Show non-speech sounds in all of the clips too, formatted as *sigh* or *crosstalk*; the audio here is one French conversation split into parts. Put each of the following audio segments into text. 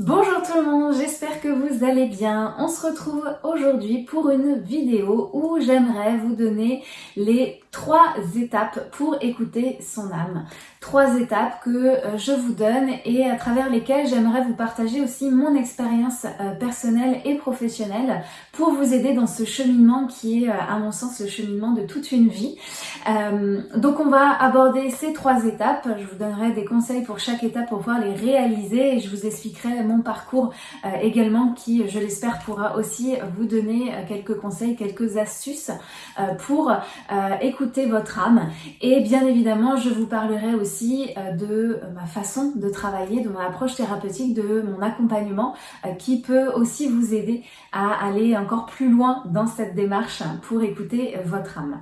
Bonjour tout le monde, j'espère que vous allez bien. On se retrouve aujourd'hui pour une vidéo où j'aimerais vous donner les trois étapes pour écouter son âme. Trois étapes que euh, je vous donne et à travers lesquelles j'aimerais vous partager aussi mon expérience euh, personnelle et professionnelle pour vous aider dans ce cheminement qui est euh, à mon sens le cheminement de toute une vie. donc on va aborder ces trois étapes. Je vous donnerai des conseils pour chaque étape pour pouvoir les réaliser et je vous expliquerai mon parcours également qui je l'espère pourra aussi vous donner quelques conseils, quelques astuces pour écouter votre âme. Et bien évidemment, je vous parlerai aussi euh, de ma façon de travailler, de mon approche thérapeutique, de mon accompagnement euh, qui peut aussi vous aider à aller encore plus loin dans cette démarche pour écouter votre âme.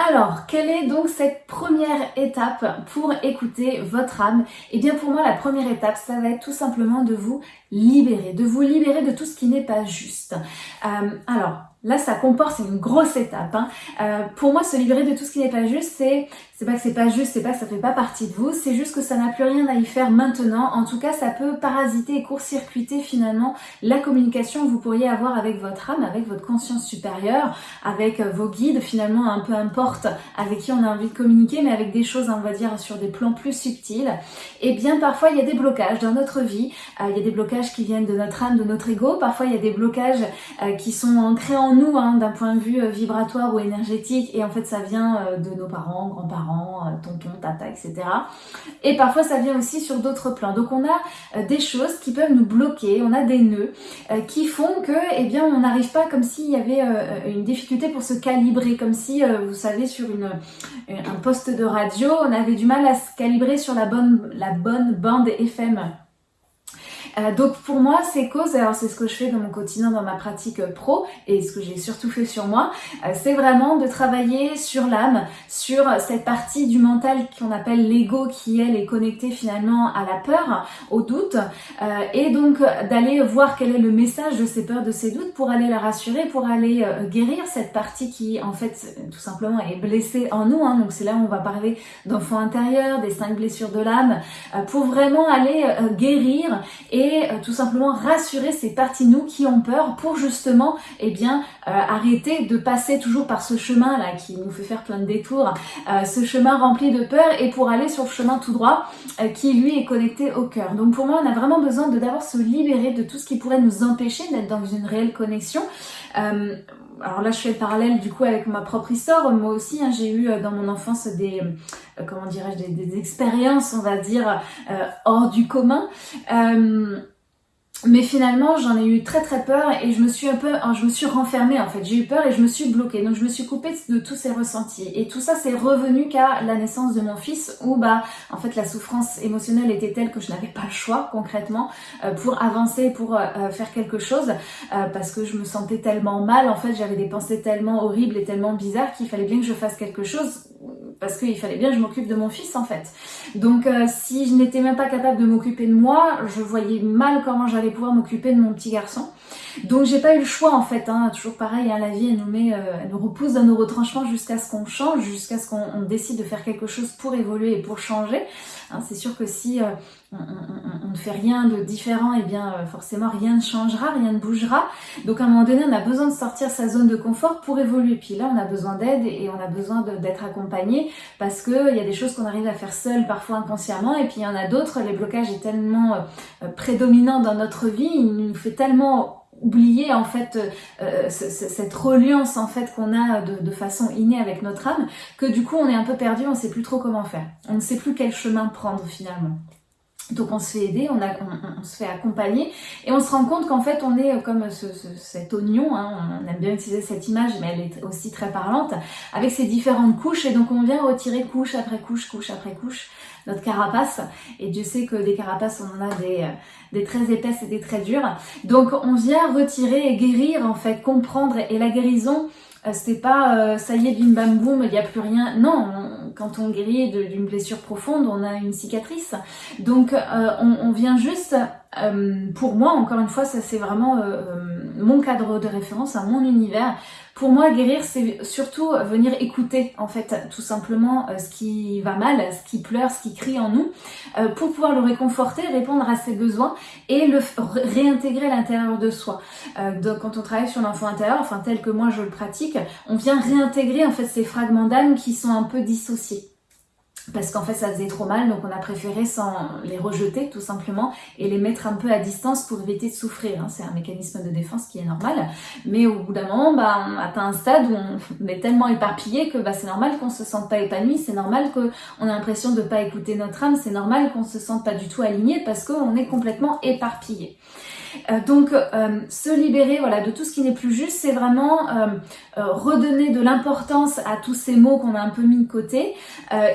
Alors, quelle est donc cette première étape pour écouter votre âme? Eh bien pour moi, la première étape, ça va être tout simplement de vous libérer, de vous libérer de tout ce qui n'est pas juste. Euh, alors, Là, ça comporte, c'est une grosse étape. Hein. Euh, pour moi, se libérer de tout ce qui n'est pas juste, c'est c'est pas que c'est pas juste, c'est pas que ça fait pas partie de vous, c'est juste que ça n'a plus rien à y faire maintenant. En tout cas, ça peut parasiter et court-circuiter finalement la communication que vous pourriez avoir avec votre âme, avec votre conscience supérieure, avec euh, vos guides, finalement, un peu importe avec qui on a envie de communiquer, mais avec des choses, on va dire, sur des plans plus subtils. Et eh bien, parfois, il y a des blocages dans notre vie. Euh, il y a des blocages qui viennent de notre âme, de notre ego. Parfois, il y a des blocages qui sont ancrés en hein, d'un point de vue euh, vibratoire ou énergétique et en fait ça vient euh, de nos parents, grands-parents, euh, tonton, tata, etc. Et parfois ça vient aussi sur d'autres plans. Donc on a des choses qui peuvent nous bloquer, on a des nœuds qui font que eh bien on n'arrive pas comme s'il y avait une difficulté pour se calibrer, comme si vous savez sur une, un poste de radio on avait du mal à se calibrer sur la bonne, la bonne bande FM euh, donc pour moi, ces causes, alors c'est ce que je fais dans mon quotidien, dans ma pratique pro, et ce que j'ai surtout fait sur moi, euh, c'est vraiment de travailler sur l'âme, sur cette partie du mental qu'on appelle l'ego, qui elle est connectée finalement à la peur, au doute, euh, et donc d'aller voir quel est le message de ces peurs, de ces doutes, pour aller la rassurer, pour aller guérir cette partie qui en fait tout simplement est blessée en nous. Hein. donc c'est là où on va parler d'enfant intérieur, des cinq blessures de l'âme, pour vraiment aller guérir et euh, tout simplement rassurer ces parties nous qui ont peur pour justement eh euh, arrêter de passer toujours par ce chemin là qui nous fait faire plein de détours, euh, ce chemin rempli de peur et pour aller sur le chemin tout droit qui lui est connecté au cœur. Donc pour moi on a vraiment besoin de d'abord se libérer de tout ce qui pourrait nous empêcher d'être dans une réelle connexion alors là je fais le parallèle du coup avec ma propre histoire, moi aussi hein, j'ai eu dans mon enfance des, comment dirais-je, des, expériences on va dire hors du commun. Mais finalement, j'en ai eu très très peur et je me suis un peu, je me suis renfermée en fait. J'ai eu peur et je me suis bloquée. Donc je me suis coupée de tous ces ressentis. Et tout ça, c'est revenu qu'à la naissance de mon fils où bah, en fait, la souffrance émotionnelle était telle que je n'avais pas le choix concrètement euh, pour avancer, pour euh, euh, faire quelque chose, parce que je me sentais tellement mal. En fait, j'avais des pensées tellement horribles et tellement bizarres qu'il fallait bien que je fasse quelque chose parce qu'il fallait bien que je m'occupe de mon fils en fait. Donc euh, si je n'étais même pas capable de m'occuper de moi, je voyais mal comment j'allais pouvoir m'occuper de mon petit garçon. Donc j'ai pas eu le choix en fait, hein. toujours pareil, hein, la vie elle nous met, euh, elle nous repousse dans nos retranchements jusqu'à ce qu'on change, jusqu'à ce qu'on décide de faire quelque chose pour évoluer et pour changer. Hein, c'est sûr que si euh, on, ne fait rien de différent, et eh bien euh, forcément rien ne changera, rien ne bougera. Donc à un moment donné, on a besoin de sortir sa zone de confort pour évoluer. Puis là, on a besoin d'aide et on a besoin d'être accompagné parce qu'il y a des choses qu'on arrive à faire seul, parfois inconsciemment, et puis il y en a d'autres, les blocages est tellement prédominant dans notre vie, il nous fait tellement oublier en fait euh, euh, cette reliance en fait qu'on a de, façon innée avec notre âme que du coup on est un peu perdu, on sait plus trop comment faire. On ne sait plus quel chemin prendre finalement. Donc on se fait aider, on, se fait accompagner. Et on se rend compte qu'en fait on est comme ce, cet oignon, hein, on aime bien utiliser cette image mais elle est aussi très parlante, avec ses différentes couches. Et donc on vient retirer couche après couche, couche après couche notre carapace. Et Dieu sait que des carapaces on en a des, des très épaisses et des très dures. Donc on vient retirer et guérir en fait, comprendre. Et la guérison euh, c'était pas euh, ça y est bim bam boum il n'y a plus rien. Non quand on guérit d'une blessure profonde on a une cicatrice. Donc euh, on, on, vient juste pour moi encore une fois ça c'est vraiment mon cadre de référence, à mon univers. Pour moi, guérir, c'est surtout venir écouter, en fait, tout simplement euh, ce qui va mal, ce qui pleure, ce qui crie en nous, euh, pour pouvoir le réconforter, répondre à ses besoins et le réintégrer à l'intérieur de soi. Euh, donc, quand on travaille sur l'enfant intérieur, enfin tel que moi je le pratique, on vient réintégrer en fait ces fragments d'âme qui sont un peu dissociés parce qu'en fait ça faisait trop mal donc on a préféré sans les rejeter tout simplement et les mettre un peu à distance pour éviter de souffrir hein. c'est un mécanisme de défense qui est normal mais au bout d'un moment bah, on atteint un stade où on *laughs* est tellement éparpillé que bah, c'est normal qu'on se sente pas épanoui c'est normal qu'on a l'impression de pas écouter notre âme c'est normal qu'on se sente pas du tout aligné parce qu'on est complètement éparpillé euh, donc euh, se libérer voilà, de tout ce qui n'est plus juste, c'est vraiment euh, redonner de l'importance à tous ces mots qu'on a un peu mis de côté,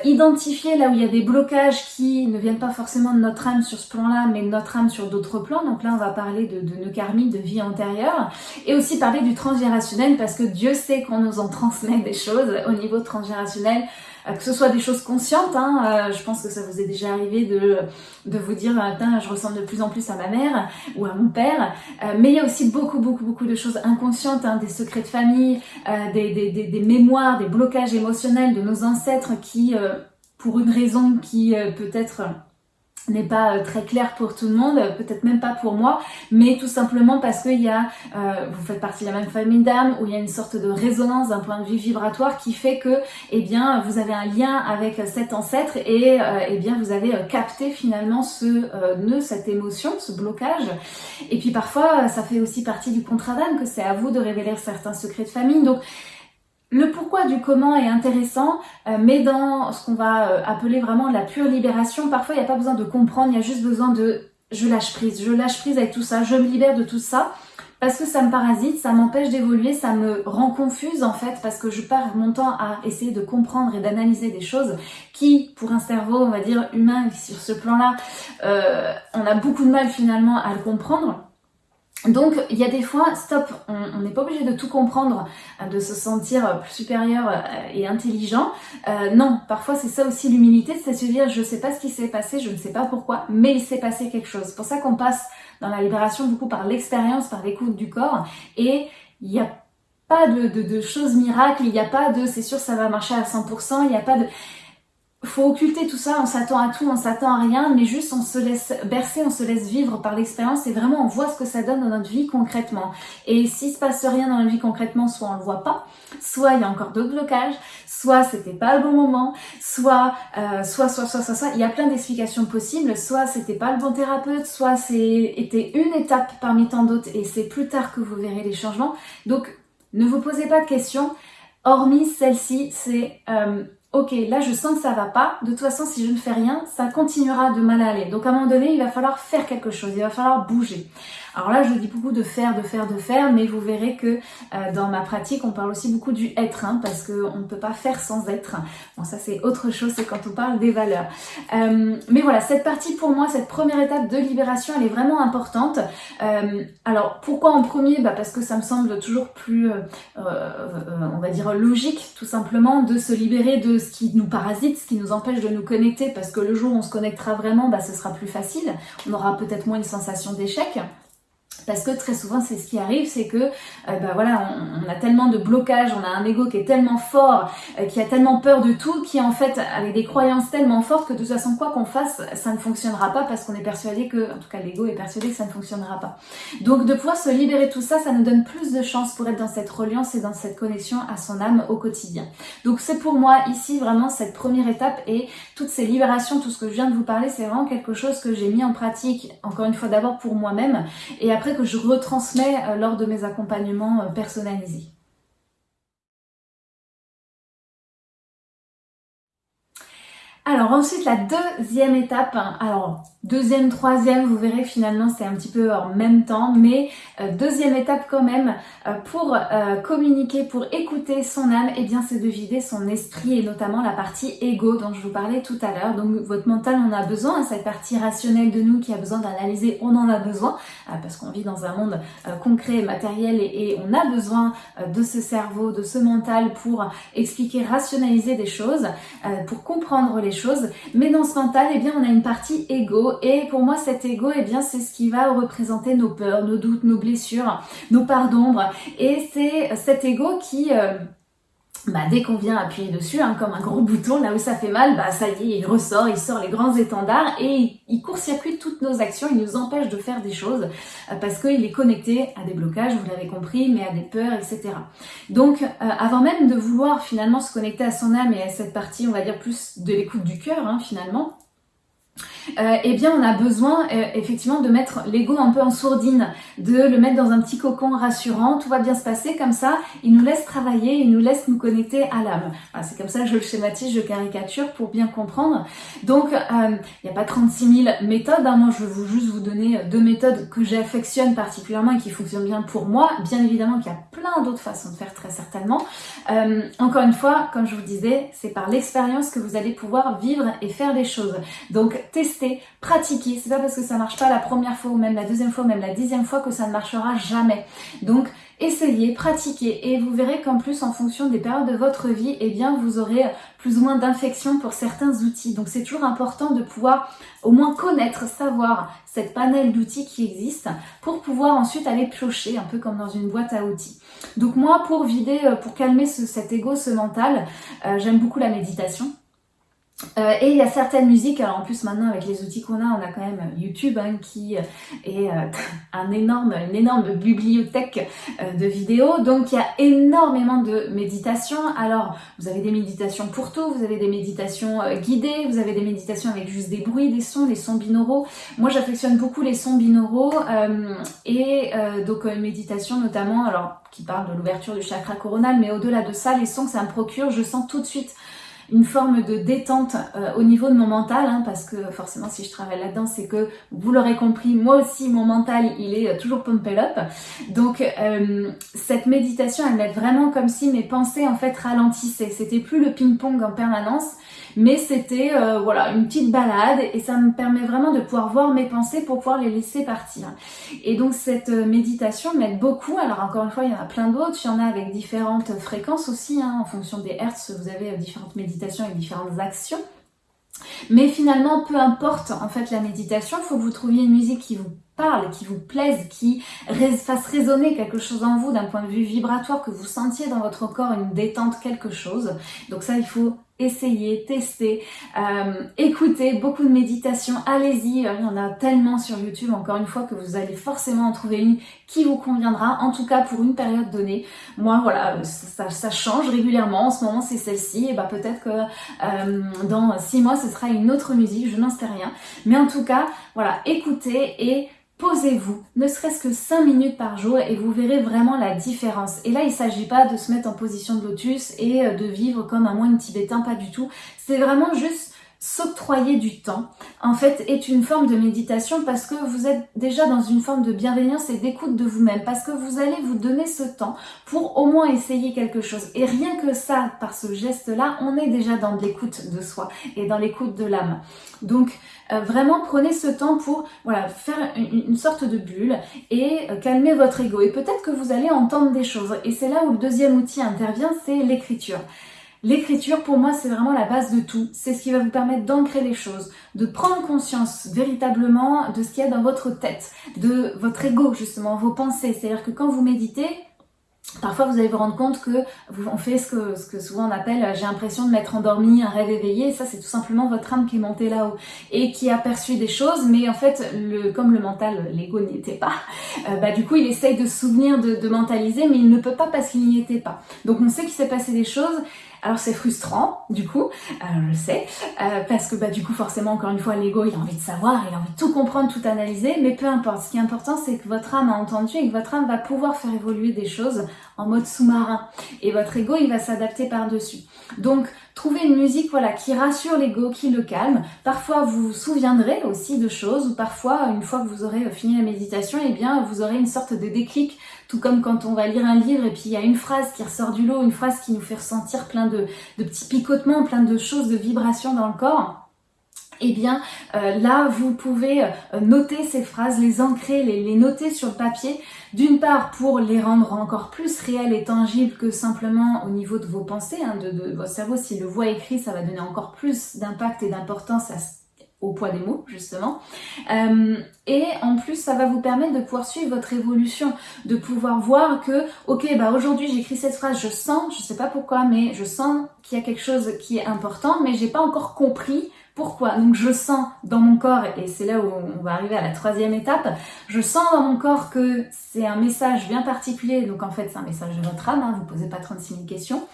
identifier là où il y a des blocages qui ne viennent pas forcément de notre âme sur ce plan-là, mais de notre âme sur d'autres plans. Donc là, on va parler de, nos karmiques, de vie antérieure, et aussi parler du transgérationnel, parce que Dieu sait qu'on nous en transmet des choses au niveau transgérationnel. Euh, que ce soit des choses conscientes, hein, euh, je pense que ça vous est déjà arrivé de, de vous dire euh, je ressemble de plus en plus à ma mère ou à mon père, mais il y a aussi beaucoup beaucoup beaucoup de choses inconscientes, hein, des secrets de famille, des, des, des, des, mémoires, des blocages émotionnels de nos ancêtres qui, pour une raison qui peut-être n'est pas euh, très clair pour tout le monde, peut-être même pas pour moi, mais tout simplement parce qu'il y a, euh, vous faites partie de la même famille d'âme, où il y a une sorte de résonance d'un point de vue vibratoire qui fait que, eh bien, vous avez un lien avec cet ancêtre et, euh, eh bien, vous avez capté finalement ce nœud, cette émotion, ce blocage. Et puis parfois, ça fait aussi partie du contrat d'âme que c'est à vous de révéler certains secrets de famille. Donc, le pourquoi du comment est intéressant, euh, mais dans ce qu'on va euh, appeler vraiment la pure libération, parfois il n'y a pas besoin de comprendre, il y a juste besoin de je lâche prise, je lâche prise avec tout ça, je me libère de tout ça, parce que ça me parasite, ça m'empêche d'évoluer, ça me rend confuse en fait, parce que je perds mon temps à essayer de comprendre et d'analyser des choses qui, pour un cerveau, on va dire, humain, sur ce plan-là, euh, on a beaucoup de mal finalement à le comprendre. Donc il y a des fois, stop, on n'est pas obligé de tout comprendre, euh, de se sentir plus supérieur euh, et intelligent. Euh, non, parfois c'est ça aussi l'humilité, c'est se dire je ne sais pas ce qui s'est passé, je ne sais pas pourquoi, mais il s'est passé quelque chose. C'est pour ça qu'on passe dans la libération beaucoup par l'expérience, par l'écoute du corps, et il n'y a pas de, de choses miracles, il n'y a pas de c'est sûr ça va marcher à 100%, il n'y a pas de faut occulter tout ça, on s'attend à tout, on s'attend à rien, mais juste on se laisse bercer, on se laisse vivre par l'expérience et vraiment on voit ce que ça donne dans notre vie concrètement. Et s'il se passe rien dans notre vie concrètement, soit on le voit pas, soit il y a encore d'autres blocages, soit c'était pas le bon moment, soit, euh, soit, soit, soit, soit, soit, il y a plein d'explications possibles, soit c'était pas le bon thérapeute, soit c'était une étape parmi tant d'autres et c'est plus tard que vous verrez les changements. Donc ne vous posez pas de questions, hormis celle-ci, c'est... Euh, ok, là je sens que ça va pas, de toute façon si je ne fais rien, ça continuera de mal aller. Donc à un moment donné, il va falloir faire quelque chose, il va falloir bouger. Alors là, je dis beaucoup de faire, de faire, de faire, mais vous verrez que euh, dans ma pratique, on parle aussi beaucoup du être, hein, parce qu'on ne peut pas faire sans être. Bon, ça c'est autre chose, c'est quand on parle des valeurs. Euh, mais voilà, cette partie pour moi, cette première étape de libération, elle est vraiment importante. Euh, alors pourquoi en premier? Bah Parce que ça me semble toujours plus, on va dire, logique, tout simplement, de se libérer de ce qui nous parasite, ce qui nous empêche de nous connecter, parce que le jour où on se connectera vraiment, bah, ce sera plus facile. On aura peut-être moins une sensation d'échec. Parce que très souvent, c'est ce qui arrive, c'est que, euh, bah voilà, on, a tellement de blocages, on a un ego qui est tellement fort, euh, qui a tellement peur de tout, qui en fait avec des croyances tellement fortes que de toute façon, quoi qu'on fasse, ça ne fonctionnera pas parce qu'on est persuadé que, en tout cas, l'ego est persuadé que ça ne fonctionnera pas. Donc, de pouvoir se libérer de tout ça, ça nous donne plus de chance pour être dans cette reliance et dans cette connexion à son âme au quotidien. Donc, c'est pour moi ici vraiment cette première étape et toutes ces libérations, tout ce que je viens de vous parler, c'est vraiment quelque chose que j'ai mis en pratique, encore une fois d'abord pour moi-même et après que je retransmets euh, lors de mes accompagnements euh, personnalisés. Alors ensuite la deuxième étape, hein, alors deuxième, troisième, vous verrez finalement c'est un petit peu en même temps, mais euh, deuxième étape quand même euh, pour euh, communiquer, pour écouter son âme, et eh bien c'est de vider son esprit et notamment la partie ego dont je vous parlais tout à l'heure. Donc votre mental en a besoin, hein, cette partie rationnelle de nous qui a besoin d'analyser, on en a besoin parce qu'on vit dans un monde concret, matériel et, et, on a besoin de ce cerveau, de ce mental pour expliquer, rationaliser des choses, pour comprendre les Mais dans ce mental, eh bien, on a une partie ego. Et pour moi, cet ego, eh bien, c'est ce qui va représenter nos peurs, nos doutes, nos blessures, nos parts d'ombre. Et c'est cet ego qui... Euh, bah, dès qu'on vient appuyer dessus, hein, comme un gros *laughs* bouton, là où ça fait mal, bah ça y est, il ressort, il sort les grands étendards et il, court-circuite toutes nos actions, il nous empêche de faire des choses euh, parce qu'il est connecté à des blocages, vous l'avez compris, mais à des peurs, etc. Donc, euh, avant même de vouloir finalement se connecter à son âme et à cette partie, on va dire plus de l'écoute du cœur, hein, finalement, euh, eh bien on a besoin euh, effectivement de mettre l'ego un peu en sourdine, de le mettre dans un petit cocon rassurant, tout va bien se passer comme ça, il nous laisse travailler, il nous laisse nous connecter à l'âme. c'est comme ça que je le schématise, je caricature pour bien comprendre. Donc il n'y a pas 36 000 méthodes, hein. moi je vous, juste vous donner deux méthodes que j'affectionne particulièrement et qui fonctionnent bien pour moi. Bien évidemment qu'il y a plein d'autres façons de faire très certainement. Euh, encore une fois, comme je vous disais, c'est par l'expérience que vous allez pouvoir vivre et faire des choses. Donc tester, pratiquer. C'est pas parce que ça marche pas la première fois ou même la deuxième fois ou même la dixième fois que ça ne marchera jamais. Donc essayez, pratiquez et vous verrez qu'en plus en fonction des périodes de votre vie, eh bien vous aurez plus ou moins d'infection pour certains outils. Donc c'est toujours important de pouvoir au moins connaître, savoir cette panel d'outils qui existe pour pouvoir ensuite aller piocher un peu comme dans une boîte à outils. Donc moi pour vider, euh, pour calmer cet ego, ce mental, euh, j'aime beaucoup la méditation. Euh, et il y a certaines musiques, alors en plus maintenant avec les outils qu'on a, on a quand même YouTube hein, qui est euh, un énorme, une énorme bibliothèque euh, de vidéos, donc il y a énormément de méditations. Alors vous avez des méditations pour tout, vous avez des méditations guidées, vous avez des méditations avec juste des bruits, des sons, les sons binauraux. Moi j'affectionne beaucoup les sons binauraux et donc une méditation notamment, alors qui parle de l'ouverture du chakra coronal, mais au-delà de ça, les sons que ça me procure, je sens tout de suite une forme de détente euh, au niveau de mon mental, hein, parce que forcément si je travaille là-dedans, c'est que vous l'aurez compris, moi aussi mon mental il est euh, toujours pumped up. Donc euh, cette méditation elle m'aide vraiment comme si mes pensées en fait ralentissaient. C'était plus le ping-pong en permanence, mais c'était voilà une petite balade et ça me permet vraiment de pouvoir voir mes pensées pour pouvoir les laisser partir. Et donc cette méditation m'aide beaucoup. Alors encore une fois, il y en a plein d'autres, il y en a avec différentes fréquences aussi, hein, en fonction des hertz, vous avez différentes méditations avec différentes actions. Mais finalement, peu importe en fait la méditation, il faut que vous trouviez une musique qui vous qui vous plaise, qui fasse résonner quelque chose en vous d'un point de vue vibratoire, que vous sentiez dans votre corps une détente, quelque chose. Donc ça, il faut essayer, tester, euh, écouter, beaucoup de méditation, allez-y, il y en a tellement sur YouTube, encore une fois, que vous allez forcément en trouver une qui vous conviendra, en tout cas pour une période donnée. Moi, voilà, ça, change régulièrement, en ce moment c'est celle-ci, et bah peut-être que euh, dans six mois ce sera une autre musique, je n'en sais rien. Mais en tout cas, voilà, écoutez et posez-vous, ne serait-ce que 5 minutes par jour et vous verrez vraiment la différence. Et là, il ne s'agit pas de se mettre en position de lotus et euh, de vivre comme un moine tibétain, pas du tout. C'est vraiment juste s'octroyer du temps, en fait, est une forme de méditation parce que vous êtes déjà dans une forme de bienveillance et d'écoute de vous-même, parce que vous allez vous donner ce temps pour au moins essayer quelque chose. Et rien que ça, par ce geste-là, on est déjà dans l'écoute de soi et dans l'écoute de l'âme. Donc, euh, vraiment, prenez ce temps pour voilà, faire une, sorte de bulle et euh, calmer votre ego. Et peut-être que vous allez entendre des choses. Et c'est là où le deuxième outil intervient, c'est l'écriture. L'écriture, pour moi, c'est vraiment la base de tout. C'est ce qui va vous permettre d'ancrer les choses, de prendre conscience véritablement de ce qu'il y a dans votre tête, de votre ego, justement, vos pensées. C'est-à-dire que quand vous méditez, Parfois, vous allez vous rendre compte que on fait ce que, souvent on appelle j'ai l'impression de m'être endormi, un rêve éveillé. ça, c'est tout simplement votre âme qui est montée là-haut et qui a perçu des choses. Mais en fait, comme le mental, l'ego n'y était pas, euh, bah, du coup, il essaye de se souvenir, de, de mentaliser, mais il ne peut pas parce qu'il n'y était pas. Donc, on sait qu'il s'est passé des choses alors c'est frustrant, du coup, euh, je le sais, euh, parce que bah, du coup forcément, encore une fois, l'ego, il a envie de savoir, il a envie de tout comprendre, tout analyser, mais peu importe. Ce qui est important, c'est que votre âme a entendu et que votre âme va pouvoir faire évoluer des choses en mode sous-marin. Et votre ego, il va s'adapter par-dessus. Donc, trouvez une musique voilà, qui rassure l'ego, qui le calme. Parfois, vous vous souviendrez aussi de choses, ou parfois, une fois que vous aurez fini la méditation, eh bien, vous aurez une sorte de déclic, tout comme quand on va lire un livre et puis il y a une phrase qui ressort du lot, une phrase qui nous fait ressentir plein de, petits picotements, plein de choses, de vibrations dans le corps. eh bien euh, là vous pouvez euh, noter ces phrases, les ancrer, les, noter sur le papier, d'une part pour les rendre encore plus réels et tangibles que simplement au niveau de vos pensées, hein, de, de, votre cerveau, s'il le voit écrit, ça va donner encore plus d'impact et d'importance à au poids des mots justement. Euh, et en plus ça va vous permettre de pouvoir suivre votre évolution de pouvoir voir que ok bah aujourd'hui j'écris cette phrase je sens je sais pas pourquoi mais je sens qu'il y a quelque chose qui est important mais j'ai pas encore compris pourquoi. Donc je sens dans mon corps, et c'est là où on va arriver à la troisième étape, je sens dans mon corps que c'est un message bien particulier, donc en fait c'est un message de votre âme, hein, vous posez pas 36 000 questions,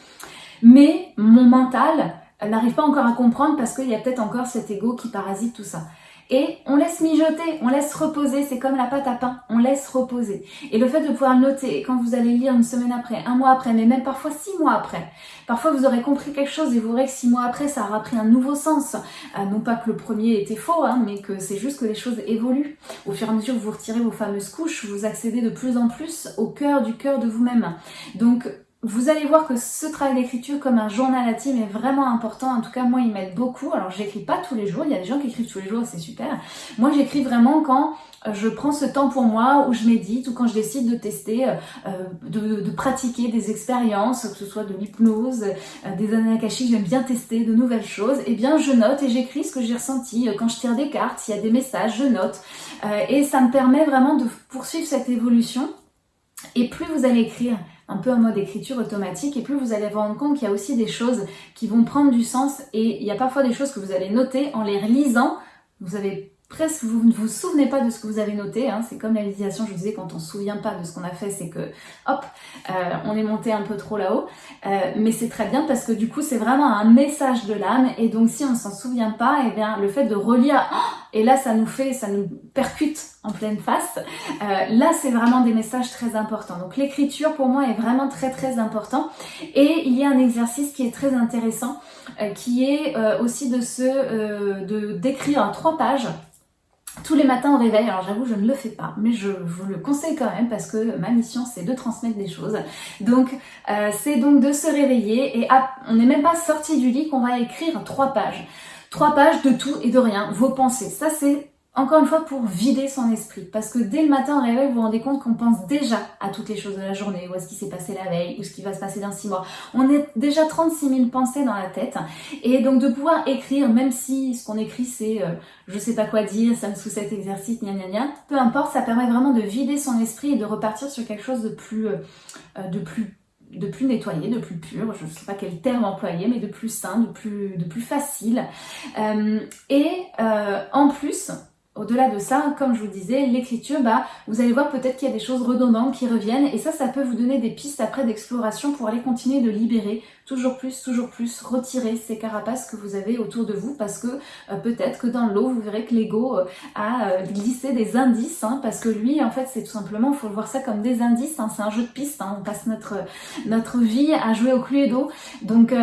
mais mon mental n'arrive pas encore à comprendre parce qu'il y a peut-être encore cet ego qui parasite tout ça et on laisse mijoter, on laisse reposer, c'est comme la pâte à pain, on laisse reposer. Et le fait de pouvoir noter, quand vous allez lire une semaine après, un mois après, mais même parfois six mois après, parfois vous aurez compris quelque chose et vous verrez que six mois après, ça aura pris un nouveau sens. Euh, non pas que le premier était faux, hein, mais que c'est juste que les choses évoluent. Au fur et à mesure que vous retirez vos fameuses couches, vous accédez de plus en plus au cœur du cœur de vous-même. Donc vous allez voir que ce travail d'écriture comme un journal intime est vraiment important. En tout cas, moi, il m'aide beaucoup. Alors, j'écris pas tous les jours. Il y a des gens qui écrivent tous les jours, c'est super. Moi, j'écris vraiment quand euh, je prends ce temps pour moi, où je médite, ou quand je décide de tester, euh, de, pratiquer des expériences, que ce soit de l'hypnose, euh, des anakashis, j'aime bien tester de nouvelles choses. Eh bien, je note et j'écris ce que j'ai ressenti. Quand je tire des cartes, s'il y a des messages, je note. et ça me permet vraiment de poursuivre cette évolution. Et plus vous allez écrire, un peu en mode écriture automatique et plus vous allez vous rendre compte qu'il y a aussi des choses qui vont prendre du sens et il y a parfois des choses que vous allez noter en les relisant. Vous avez presque, vous ne vous souvenez pas de ce que vous avez noté, hein. c'est comme la méditation, je vous disais, quand on se souvient pas de ce qu'on a fait, c'est que, hop, euh, on est monté un peu trop là-haut, euh, mais c'est très bien parce que du coup, c'est vraiment un message de l'âme, et donc si on s'en souvient pas, et eh bien, le fait de relire, oh, et là, ça nous fait, ça nous percute en pleine face, euh, là, c'est vraiment des messages très importants. Donc, l'écriture, pour moi, est vraiment très, très important, et il y a un exercice qui est très intéressant, qui est aussi de se, de d'écrire en trois pages, tous les matins au réveil. Alors j'avoue, je ne le fais pas, mais je vous le conseille quand même parce que ma mission c'est de transmettre des choses. Donc euh, c'est donc de se réveiller et on n'est même pas sorti du lit qu'on va écrire trois pages. Trois pages de tout et de rien, vos pensées. Ça c'est encore une fois pour vider son esprit. Parce que dès le matin au réveil, vous vous rendez compte qu'on pense déjà à toutes les choses de la journée, ou à ce qui s'est passé la veille, ou ce qui va se passer dans six mois. On est déjà 36 000 pensées dans la tête. Et donc de pouvoir écrire, même si ce qu'on écrit c'est euh, je sais pas quoi dire, ça me sous cet exercice, gna gna gna, peu importe, ça permet vraiment de vider son esprit et de repartir sur quelque chose de plus, euh, euh, de plus de plus nettoyé, de plus pur, je ne sais pas quel terme employer, mais de plus sain, de plus, de plus facile. et en plus, au-delà de ça, comme je vous disais, l'écriture, bah, vous allez voir peut-être qu'il y a des choses redondantes qui reviennent et ça, ça peut vous donner des pistes après d'exploration pour aller continuer de libérer toujours plus, toujours plus, retirer ces carapaces que vous avez autour de vous parce que euh, peut-être que dans l'eau, vous verrez que l'ego euh, a euh, glissé des indices hein, parce que lui, en fait, c'est tout simplement, il faut voir ça comme des indices, hein, c'est un jeu de pistes, hein, on passe notre, notre vie à jouer au cluedo. Donc,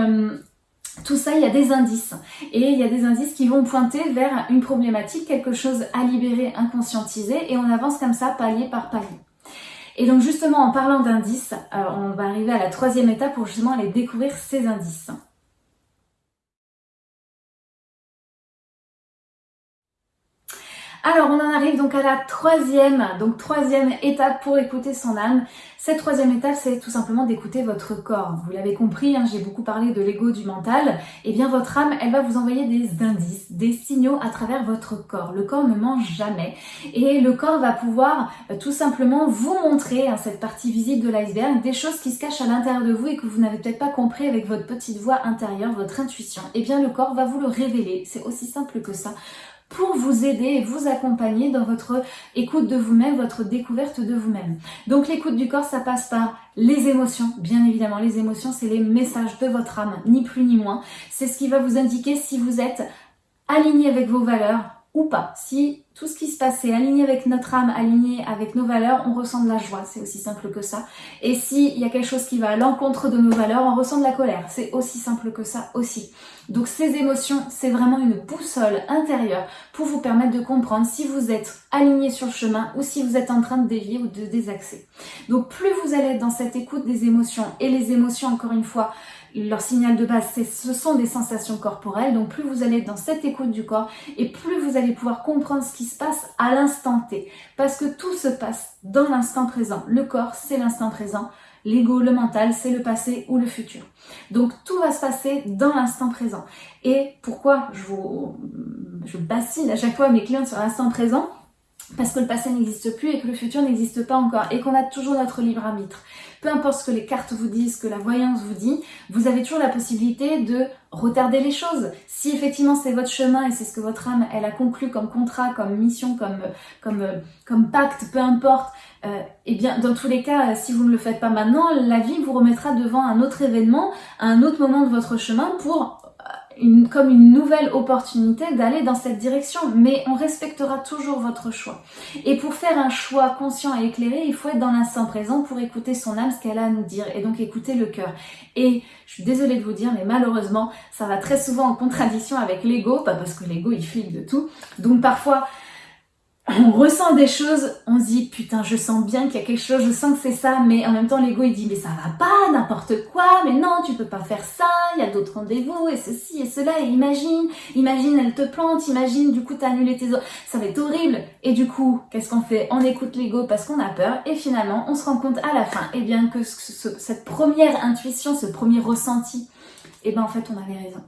tout ça, il y a des indices. Et il y a des indices qui vont pointer vers une problématique, quelque chose à libérer, inconscientiser, et on avance comme ça, palier par palier. Et donc justement, en parlant d'indices, euh, on va arriver à la troisième étape pour justement aller découvrir ces indices. Alors on en arrive donc à la troisième, donc troisième étape pour écouter son âme. Cette troisième étape, c'est tout simplement d'écouter votre corps. Vous l'avez compris, hein, j'ai beaucoup parlé de l'ego du mental. Eh bien votre âme, elle va vous envoyer des indices, des signaux à travers votre corps. Le corps ne mange jamais. Et le corps va pouvoir euh, tout simplement vous montrer, hein, cette partie visible de l'iceberg, des choses qui se cachent à l'intérieur de vous et que vous n'avez peut-être pas compris avec votre petite voix intérieure, votre intuition. Eh bien le corps va vous le révéler. C'est aussi simple que ça pour vous aider et vous accompagner dans votre écoute de vous-même, votre découverte de vous-même. Donc l'écoute du corps, ça passe par les émotions, bien évidemment. Les émotions, c'est les messages de votre âme, ni plus ni moins. C'est ce qui va vous indiquer si vous êtes aligné avec vos valeurs, ou pas. Si tout ce qui se passe est aligné avec notre âme, aligné avec nos valeurs, on ressent de la joie, c'est aussi simple que ça. Et s'il y a quelque chose qui va à l'encontre de nos valeurs, on ressent de la colère, c'est aussi simple que ça aussi. Donc ces émotions, c'est vraiment une boussole intérieure pour vous permettre de comprendre si vous êtes aligné sur le chemin ou si vous êtes en train de dévier ou de désaxer. Donc plus vous allez être dans cette écoute des émotions, et les émotions, encore une fois, leur signal de base, ce sont des sensations corporelles. Donc plus vous allez dans cette écoute du corps et plus vous allez pouvoir comprendre ce qui se passe à l'instant T. Parce que tout se passe dans l'instant présent. Le corps, c'est l'instant présent. L'ego, le mental, c'est le passé ou le futur. Donc tout va se passer dans l'instant présent. Et pourquoi je vous je bassine à chaque fois mes clients sur l'instant présent? Parce que le passé n'existe plus et que le futur n'existe pas encore et qu'on a toujours notre libre arbitre. Peu importe ce que les cartes vous disent, ce que la voyance vous dit, vous avez toujours la possibilité de retarder les choses. Si effectivement c'est votre chemin et c'est ce que votre âme elle a conclu comme contrat, comme mission, comme comme pacte, peu importe, euh, eh bien dans tous les cas, si vous ne le faites pas maintenant, la vie vous remettra devant un autre événement, un autre moment de votre chemin pour comme une nouvelle opportunité d'aller dans cette direction, mais on respectera toujours votre choix. Et pour faire un choix conscient et éclairé, il faut être dans l'instant présent pour écouter son âme, ce qu'elle a à nous dire, et donc écouter le cœur. Et je suis désolée de vous dire, mais malheureusement, ça va très souvent en contradiction avec l'ego, pas parce que l'ego il flippe de tout, donc parfois on ressent des choses, on se dit putain je sens bien qu'il y a quelque chose, je sens que c'est ça, mais en même temps l'ego il dit mais ça va pas, n'importe quoi, mais non tu peux pas faire ça, il y a d'autres rendez-vous et ceci et cela et imagine, imagine elle te plante, imagine du coup t'as annulé tes autres, ça va être horrible. Et du coup qu'est-ce qu'on fait? On écoute l'ego parce qu'on a peur et finalement on se rend compte à la fin et eh bien que cette première intuition, ce premier ressenti, et eh ben en fait on avait raison.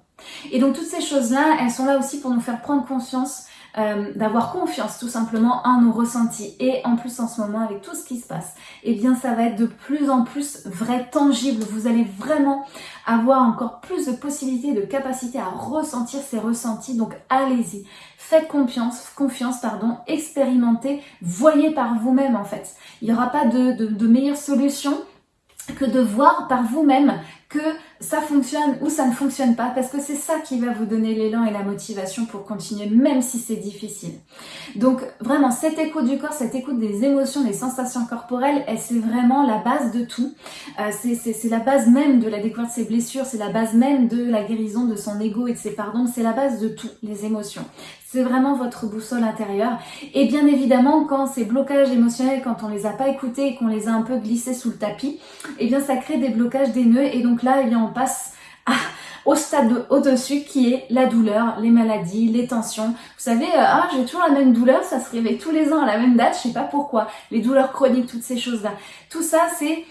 Et donc toutes ces choses là, elles sont là aussi pour nous faire prendre conscience euh, d'avoir confiance tout simplement en nos ressentis. Et en plus en ce moment avec tout ce qui se passe, et eh bien ça va être de plus en plus vrai, tangible. Vous allez vraiment avoir encore plus de possibilités, de capacité à ressentir ces ressentis. Donc allez-y, faites confiance, confiance pardon, expérimentez, voyez par vous-même en fait. Il n'y aura pas de, de, de meilleure solution que de voir par vous-même que ça fonctionne ou ça ne fonctionne pas parce que c'est ça qui va vous donner l'élan et la motivation pour continuer même si c'est difficile. Donc vraiment cette écoute du corps, cette écoute des émotions, des sensations corporelles, c'est vraiment la base de tout. Euh, c'est la base même de la découverte de ses blessures, c'est la base même de la guérison de son ego et de ses pardons, c'est la base de tout, les émotions. C'est vraiment votre boussole intérieure. Et bien évidemment, quand ces blocages émotionnels, quand on les a pas écoutés et qu'on les a un peu glissés sous le tapis, eh bien ça crée des blocages, des nœuds. Et donc là, eh passe au stade au-dessus qui est la douleur, les maladies, les tensions. Vous savez, euh, ah j'ai toujours la même douleur, ça se réveille tous les ans à la même date, je sais pas pourquoi. Les douleurs chroniques, toutes ces choses-là. Tout ça, c'est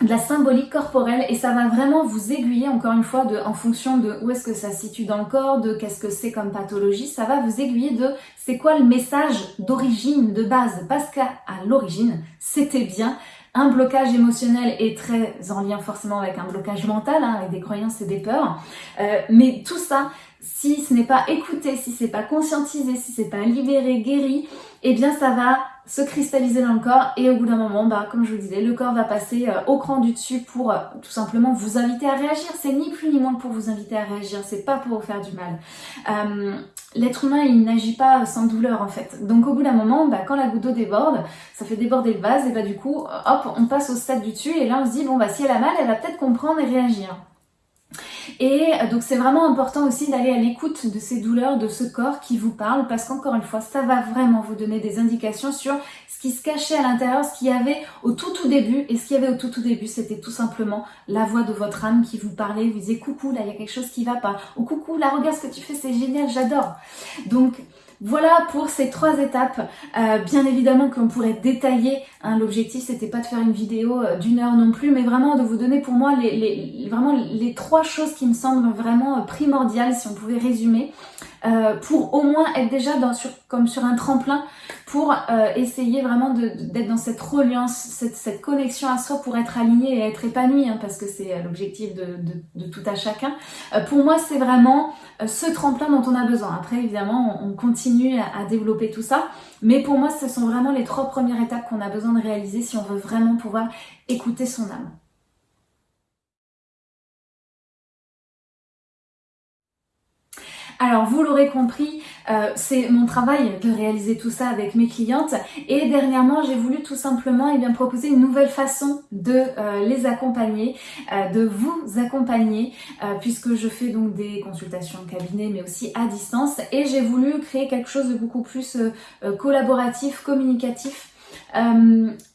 de la symbolique corporelle et ça va vraiment vous aiguiller encore une fois de, en fonction de où est-ce que ça se situe dans le corps, de qu'est-ce que c'est comme pathologie, ça va vous aiguiller de c'est quoi le message d'origine, de base, parce qu'à l'origine, c'était bien un blocage émotionnel est très en lien forcément avec un blocage mental, hein, avec des croyances et des peurs. Euh, mais tout ça, si ce n'est pas écouté, si c'est pas conscientisé, si c'est pas libéré, guéri, eh bien ça va se cristalliser dans le corps et au bout d'un moment, bah, comme je vous disais, le corps va passer euh, au cran du dessus pour euh, tout simplement vous inviter à réagir. C'est ni plus ni moins pour vous inviter à réagir, c'est pas pour vous faire du mal. Euh, L'être humain, il n'agit pas sans douleur en fait. Donc au bout d'un moment, bah, quand la goutte d'eau déborde, ça fait déborder le vase et bah du coup, hop, on passe au stade du dessus et là on se dit, bon bah si elle a mal, elle va peut-être comprendre et réagir. Et donc c'est vraiment important aussi d'aller à l'écoute de ces douleurs, de ce corps qui vous parle, parce qu'encore une fois, ça va vraiment vous donner des indications sur ce qui se cachait à l'intérieur, ce qu'il y avait au tout tout début. Et ce qu'il y avait au tout tout début, c'était tout simplement la voix de votre âme qui vous parlait, vous disait coucou, là il y a quelque chose qui va pas. Ou coucou, là regarde ce que tu fais, c'est génial, j'adore. Donc voilà pour ces trois étapes. Euh, bien évidemment qu'on pourrait détailler. Hein, L'objectif, c'était pas de faire une vidéo euh, d'une heure non plus, mais vraiment de vous donner pour moi vraiment les trois choses qui me semblent vraiment euh, primordiales, si on pouvait résumer. Euh, pour au moins être déjà comme sur un tremplin pour euh, essayer vraiment d'être dans cette reliance, cette, connexion à soi pour être aligné et être épanoui, hein, parce que c'est euh, l'objectif de, tout à chacun. pour moi, c'est vraiment ce tremplin dont on a besoin. Après, évidemment, on, continue à, développer tout ça, mais pour moi, ce sont vraiment les trois premières étapes qu'on a besoin de réaliser si on veut vraiment pouvoir écouter son âme. Alors vous l'aurez compris, euh, c'est mon travail de réaliser tout ça avec mes clientes. Et dernièrement j'ai voulu tout simplement eh bien, proposer une nouvelle façon de euh, les accompagner, euh, de vous accompagner puisque je fais donc des consultations cabinet mais aussi à distance. Et j'ai voulu créer quelque chose de beaucoup plus collaboratif, communicatif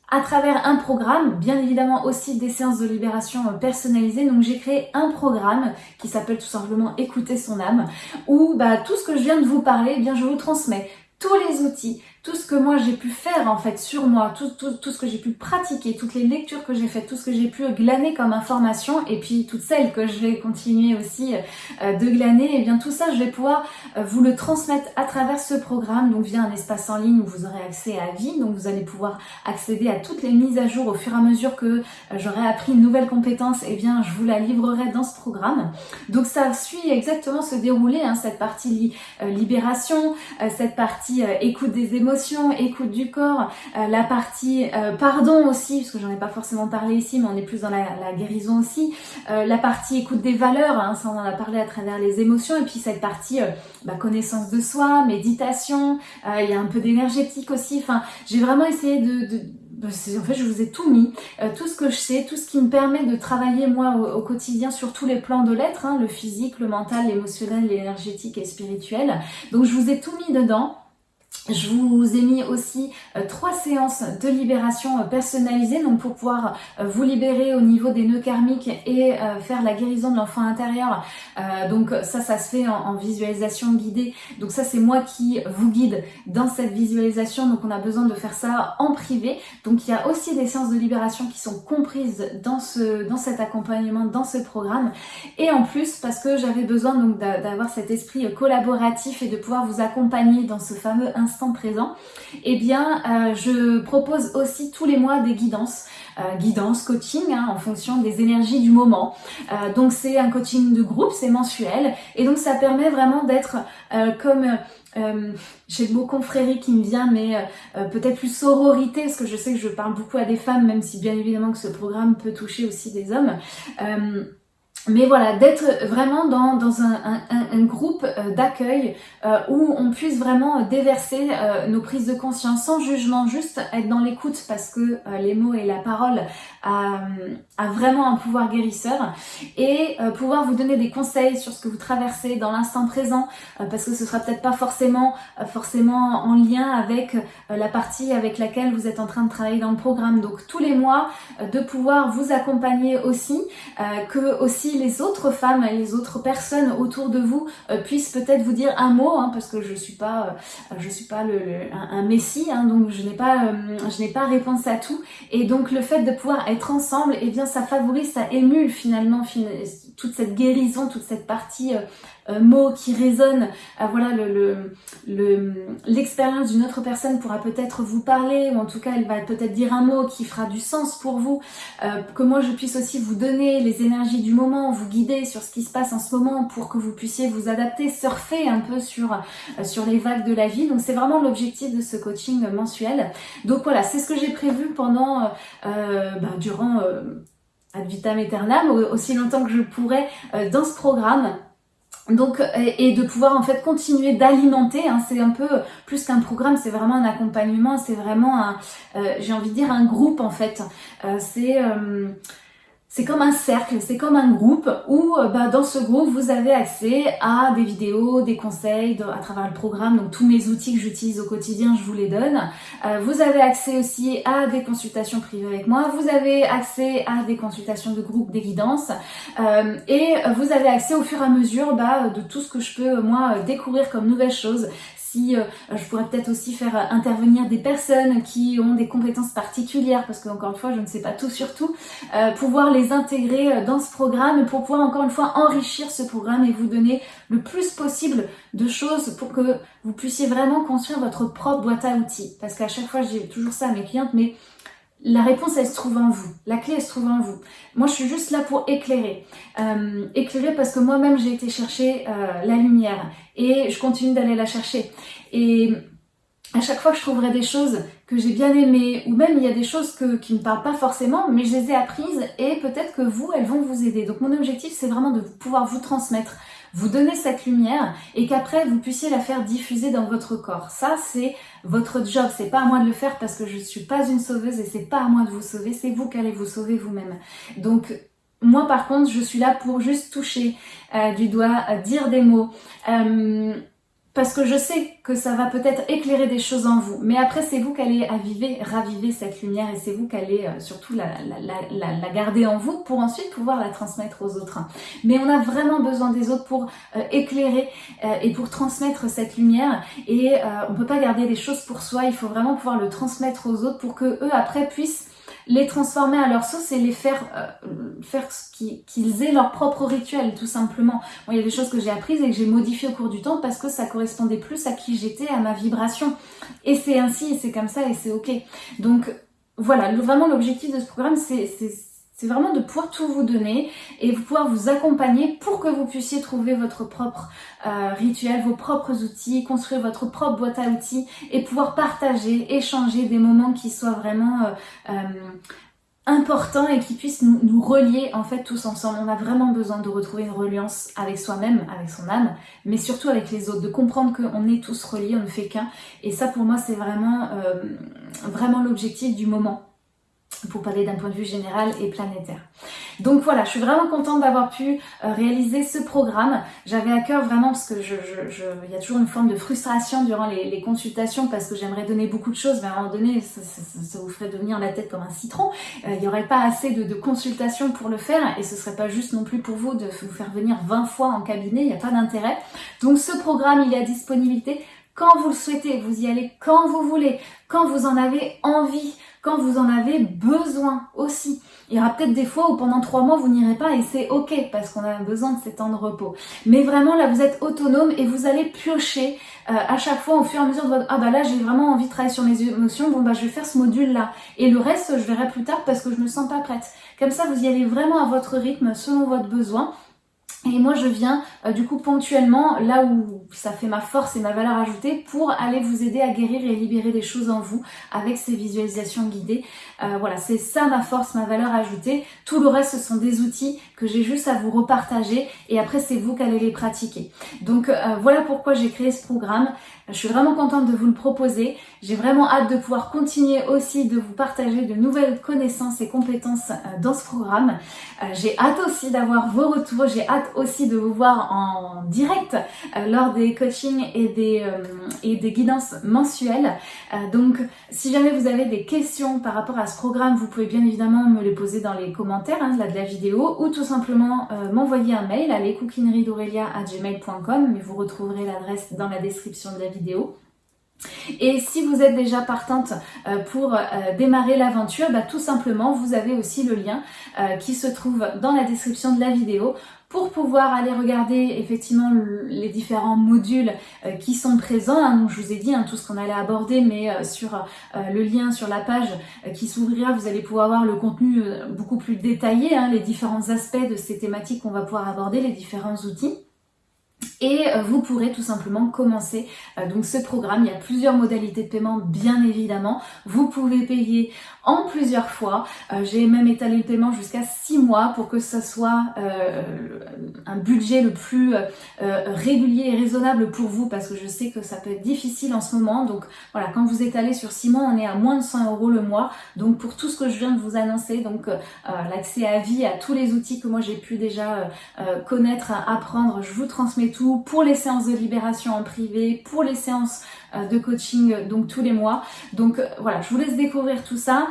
à travers un programme, bien évidemment aussi des séances de libération euh, personnalisées. Donc j'ai créé un programme qui s'appelle tout simplement Écouter son âme, où bah, tout ce que je viens de vous parler, eh bien je vous transmets tous les outils, tout ce que moi j'ai pu faire en fait sur moi, tout, tout, tout ce que j'ai pu pratiquer, toutes les lectures que j'ai faites, tout ce que j'ai pu glaner comme information et puis toutes celles que je vais continuer aussi euh, de glaner, et eh bien tout ça je vais pouvoir euh, vous le transmettre à travers ce programme, donc via un espace en ligne où vous aurez accès à vie, donc vous allez pouvoir accéder à toutes les mises à jour au fur et à mesure que euh, j'aurai appris une nouvelle compétence, et eh bien je vous la livrerai dans ce programme. Donc ça suit exactement se dérouler, hein, cette partie libération, cette partie écoute des émotions, écoute du corps, euh, la partie euh, pardon aussi, parce que j'en ai pas forcément parlé ici, mais on est plus dans la, guérison aussi, euh, la partie écoute des valeurs, hein, ça on en a parlé à travers les émotions, et puis cette partie bah, connaissance de soi, méditation, il y a un peu d'énergétique aussi, enfin j'ai vraiment essayé de, bah, en fait, je vous ai tout mis, tout ce que je sais, tout ce qui me permet de travailler moi au, quotidien sur tous les plans de l'être, hein, le physique, le mental, l'émotionnel, l'énergétique et spirituel. Donc je vous ai tout mis dedans. Je vous ai mis aussi euh, trois séances de libération euh, personnalisées, donc pour pouvoir euh, vous libérer au niveau des nœuds karmiques et faire la guérison de l'enfant intérieur. donc ça, ça se fait en, visualisation guidée. Donc ça, c'est moi qui vous guide dans cette visualisation. Donc on a besoin de faire ça en privé. Donc il y a aussi des séances de libération qui sont comprises dans ce dans cet accompagnement, dans ce programme. Et en plus, parce que j'avais besoin donc d'avoir cet esprit collaboratif et de pouvoir vous accompagner dans ce fameux instant présent, eh bien euh, je propose aussi tous les mois des guidances, euh, guidance, coaching hein, en fonction des énergies du moment. Euh, donc c'est un coaching de groupe, c'est mensuel et donc ça permet vraiment d'être comme j'ai le mot confrérie qui me vient, mais peut-être plus sororité, parce que je sais que je parle beaucoup à des femmes, même si bien évidemment que ce programme peut toucher aussi des hommes mais voilà, d'être vraiment dans, dans un, un, groupe euh, d'accueil euh, où on puisse vraiment déverser euh, nos prises de conscience sans jugement, juste être dans l'écoute parce que les mots et la parole a, a, vraiment un pouvoir guérisseur et pouvoir vous donner des conseils sur ce que vous traversez dans l'instant présent parce que ce sera peut-être pas forcément forcément en lien avec la partie avec laquelle vous êtes en train de travailler dans le programme. Donc tous les mois de pouvoir vous accompagner aussi, que aussi les autres femmes, les autres personnes autour de vous euh, puissent peut-être vous dire un mot, hein, parce que je suis pas, euh, je suis pas le, un, messie, hein, donc je n'ai pas, euh, je n'ai pas réponse à tout. Et donc le fait de pouvoir être ensemble, et eh bien ça favorise, ça émule finalement toute cette guérison, toute cette partie euh, mots qui résonnent, euh, voilà, le, l'expérience d'une autre personne pourra peut-être vous parler, ou en tout cas elle va peut-être dire un mot qui fera du sens pour vous, euh, que moi je puisse aussi vous donner les énergies du moment, vous guider sur ce qui se passe en ce moment pour que vous puissiez vous adapter, surfer un peu sur, les vagues de la vie. Donc c'est vraiment l'objectif de ce coaching mensuel. Donc voilà, c'est ce que j'ai prévu pendant, ben, durant ad vitam aeternam, aussi longtemps que je pourrais dans ce programme. Donc, et, de pouvoir en fait continuer d'alimenter, hein, c'est un peu plus qu'un programme, c'est vraiment un accompagnement, c'est vraiment un, euh, j'ai envie de dire un groupe en fait. Euh, c'est euh, c'est comme un cercle, c'est comme un groupe où euh, bah, dans ce groupe vous avez accès à des vidéos, des conseils à travers le programme, donc tous mes outils que j'utilise au quotidien je vous les donne. Euh, vous avez accès aussi à des consultations privées avec moi, vous avez accès à des consultations de groupe, des guidances euh, et vous avez accès au fur et à mesure bah, de tout ce que je peux moi découvrir comme nouvelles choses si euh, je pourrais peut-être aussi faire euh, intervenir des personnes qui ont des compétences particulières, parce que encore une fois, je ne sais pas tout sur tout, euh, pouvoir les intégrer dans ce programme pour pouvoir encore une fois enrichir ce programme et vous donner le plus possible de choses pour que vous puissiez vraiment construire votre propre boîte à outils. Parce qu'à chaque fois, dis toujours ça à mes clientes, mais la réponse, elle se trouve en vous. La clé, elle se trouve en vous. Moi, je suis juste là pour éclairer. Euh, éclairer parce que moi-même, j'ai été chercher euh, la lumière et je continue d'aller la chercher. Et à chaque fois que je trouverai des choses que j'ai bien aimées, ou même il y a des choses qui ne me parlent pas forcément, mais je les ai apprises et peut-être que vous, elles vont vous aider. Donc mon objectif, c'est vraiment de pouvoir vous transmettre vous donner cette lumière et qu'après vous puissiez la faire diffuser dans votre corps. Ça, c'est votre job. C'est pas à moi de le faire parce que je suis pas une sauveuse et c'est pas à moi de vous sauver. C'est vous qui allez vous sauver vous-même. Donc, moi, par contre, je suis là pour juste toucher euh, du doigt, euh, dire des mots. Parce que je sais que ça va peut-être éclairer des choses en vous. Mais après, c'est vous qui allez aviver, raviver cette lumière et c'est vous qui allez euh, surtout la, garder en vous pour ensuite pouvoir la transmettre aux autres. Mais on a vraiment besoin des autres pour euh, éclairer euh, et pour transmettre cette lumière. Et on peut pas garder des choses pour soi, il faut vraiment pouvoir le transmettre aux autres pour que eux après puissent les transformer à leur sauce et les faire faire qu'ils aient leur propre rituel tout simplement. Bon, il y a des choses que j'ai apprises et que j'ai modifiées au cours du temps parce que ça correspondait plus à qui j'étais, à ma vibration. Et c'est ainsi, et c'est comme ça, et c'est ok. Donc voilà, vraiment l'objectif de ce programme, c'est vraiment de pouvoir tout vous donner et pouvoir vous accompagner pour que vous puissiez trouver votre propre euh, rituel, vos propres outils, construire votre propre boîte à outils et pouvoir partager, échanger des moments qui soient vraiment euh, euh, importants et qui puissent nous, relier en fait tous ensemble. On a vraiment besoin de retrouver une reliance avec soi-même, avec son âme, mais surtout avec les autres, de comprendre qu'on est tous reliés, on ne fait qu'un. Et ça pour moi c'est vraiment, vraiment l'objectif du moment pour parler d'un point de vue général et planétaire. Donc voilà, je suis vraiment contente d'avoir pu euh, réaliser ce programme. J'avais à cœur vraiment parce que je, je, il y a toujours une forme de frustration durant les, consultations parce que j'aimerais donner beaucoup de choses, mais à un moment donné, ça, vous ferait devenir la tête comme un citron. Euh, il n'y aurait pas assez de, consultations pour le faire et ce serait pas juste non plus pour vous de vous faire venir 20 fois en cabinet, il n'y a pas d'intérêt. Donc ce programme, il est à disponibilité quand vous le souhaitez, vous y allez quand vous voulez, quand vous en avez envie quand vous en avez besoin aussi. Il y aura peut-être des fois où pendant trois mois vous n'irez pas et c'est ok parce qu'on a besoin de ces temps de repos. Mais vraiment là vous êtes autonome et vous allez piocher euh, à chaque fois au fur et à mesure de votre ah bah là j'ai vraiment envie de travailler sur mes émotions bon bah je vais faire ce module là et le reste je verrai plus tard parce que je me sens pas prête. Comme ça vous y allez vraiment à votre rythme selon votre besoin et moi, je viens euh, du coup ponctuellement là où ça fait ma force et ma valeur ajoutée pour aller vous aider à guérir et libérer des choses en vous avec ces visualisations guidées. Euh, voilà, c'est ça ma force, ma valeur ajoutée. Tout le reste, ce sont des outils que j'ai juste à vous repartager et après, c'est vous qui allez les pratiquer. Donc euh, voilà pourquoi j'ai créé ce programme. Je suis vraiment contente de vous le proposer. J'ai vraiment hâte de pouvoir continuer aussi de vous partager de nouvelles connaissances et compétences dans ce programme. J'ai hâte aussi d'avoir vos retours. J'ai hâte aussi de vous voir en direct euh, lors des coachings et des, euh, et des guidances mensuelles. Euh, donc si jamais vous avez des questions par rapport à ce programme, vous pouvez bien évidemment me les poser dans les commentaires hein, de la vidéo ou tout simplement m'envoyer un mail à lescookineriesdaurelia.gmail.com mais vous retrouverez l'adresse dans la description de la vidéo. Et si vous êtes déjà partante pour démarrer l'aventure, bah, tout simplement, vous avez aussi le lien qui se trouve dans la description de la vidéo pour pouvoir aller regarder effectivement les différents modules qui sont présents. Hein. je vous ai dit hein, tout ce qu'on allait aborder, mais sur le lien sur la page qui s'ouvrira, vous allez pouvoir voir le contenu beaucoup plus détaillé, hein, les différents aspects de ces thématiques qu'on va pouvoir aborder, les différents outils et euh, vous pourrez tout simplement commencer euh, donc ce programme. Il y a plusieurs modalités de paiement bien évidemment. Vous pouvez payer en plusieurs fois. Euh, j'ai même étalé le paiement jusqu'à 6 mois pour que ce soit un budget le plus régulier et raisonnable pour vous parce que je sais que ça peut être difficile en ce moment. Donc voilà, quand vous étalez sur 6 mois, on est à moins de 100 euros le mois. Donc pour tout ce que je viens de vous annoncer, donc l'accès à vie, à tous les outils que moi j'ai pu déjà connaître, apprendre, je vous transmets tout pour les séances de libération en privé, pour les séances euh, de coaching euh, donc tous les mois. Donc euh, voilà, je vous laisse découvrir tout ça.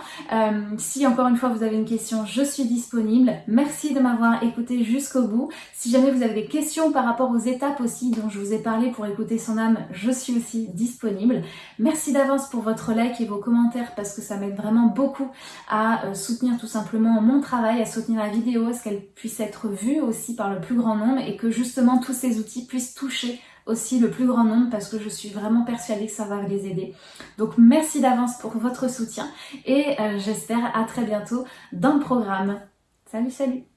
si encore une fois vous avez une question, je suis disponible. Merci de m'avoir écouté jusqu'au bout. Si jamais vous avez des questions par rapport aux étapes aussi dont je vous ai parlé pour écouter son âme, je suis aussi disponible. Merci d'avance pour votre like et vos commentaires parce que ça m'aide vraiment beaucoup à soutenir tout simplement mon travail, à soutenir la vidéo, à ce qu'elle puisse être vue aussi par le plus grand nombre et que justement tous ces outils puissent toucher aussi le plus grand nombre parce que je suis vraiment persuadée que ça va les aider. Donc merci d'avance pour votre soutien et euh, j'espère à très bientôt dans le programme. Salut salut